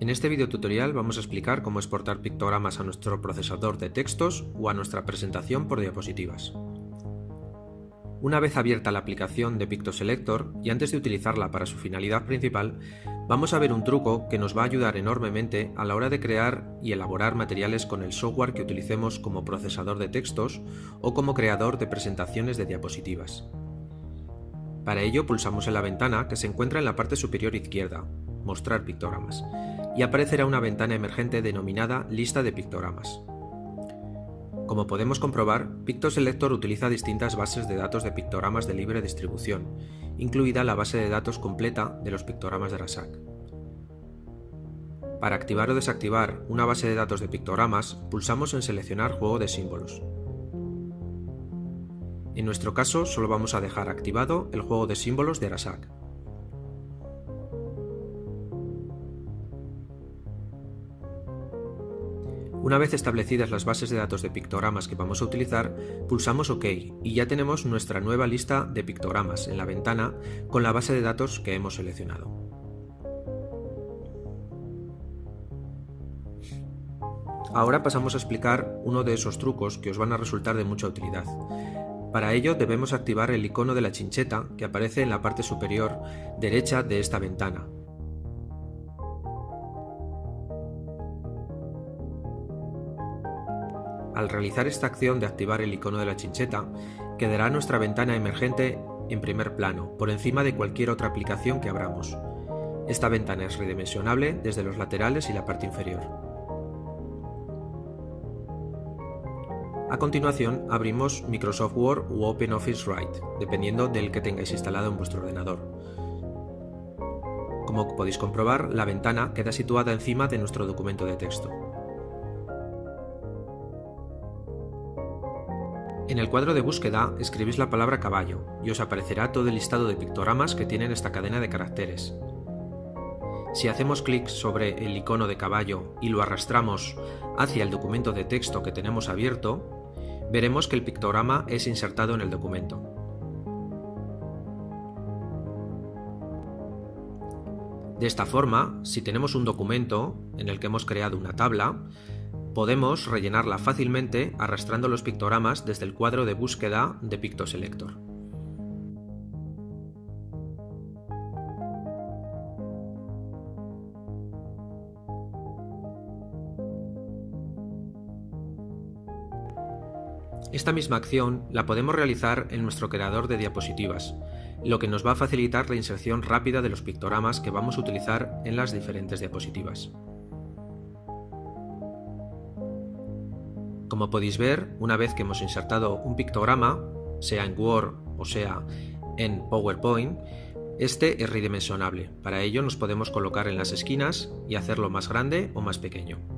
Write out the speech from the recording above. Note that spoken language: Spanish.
En este video tutorial vamos a explicar cómo exportar pictogramas a nuestro procesador de textos o a nuestra presentación por diapositivas. Una vez abierta la aplicación de PictoSelector y antes de utilizarla para su finalidad principal, vamos a ver un truco que nos va a ayudar enormemente a la hora de crear y elaborar materiales con el software que utilicemos como procesador de textos o como creador de presentaciones de diapositivas. Para ello pulsamos en la ventana que se encuentra en la parte superior izquierda, Mostrar pictogramas, y aparecerá una ventana emergente denominada Lista de pictogramas. Como podemos comprobar, PictoSelector utiliza distintas bases de datos de pictogramas de libre distribución, incluida la base de datos completa de los pictogramas de RASAC. Para activar o desactivar una base de datos de pictogramas, pulsamos en Seleccionar Juego de símbolos. En nuestro caso, solo vamos a dejar activado el juego de símbolos de Arasak. Una vez establecidas las bases de datos de pictogramas que vamos a utilizar, pulsamos OK y ya tenemos nuestra nueva lista de pictogramas en la ventana con la base de datos que hemos seleccionado. Ahora pasamos a explicar uno de esos trucos que os van a resultar de mucha utilidad, para ello debemos activar el icono de la chincheta que aparece en la parte superior derecha de esta ventana. Al realizar esta acción de activar el icono de la chincheta, quedará nuestra ventana emergente en primer plano, por encima de cualquier otra aplicación que abramos. Esta ventana es redimensionable desde los laterales y la parte inferior. A continuación, abrimos Microsoft Word u OpenOffice Write, dependiendo del que tengáis instalado en vuestro ordenador. Como podéis comprobar, la ventana queda situada encima de nuestro documento de texto. En el cuadro de búsqueda escribís la palabra caballo y os aparecerá todo el listado de pictogramas que tienen esta cadena de caracteres. Si hacemos clic sobre el icono de caballo y lo arrastramos hacia el documento de texto que tenemos abierto, veremos que el pictograma es insertado en el documento. De esta forma, si tenemos un documento en el que hemos creado una tabla, podemos rellenarla fácilmente arrastrando los pictogramas desde el cuadro de búsqueda de PictoSelector. Esta misma acción la podemos realizar en nuestro creador de diapositivas, lo que nos va a facilitar la inserción rápida de los pictogramas que vamos a utilizar en las diferentes diapositivas. Como podéis ver, una vez que hemos insertado un pictograma, sea en Word o sea en PowerPoint, este es redimensionable. Para ello nos podemos colocar en las esquinas y hacerlo más grande o más pequeño.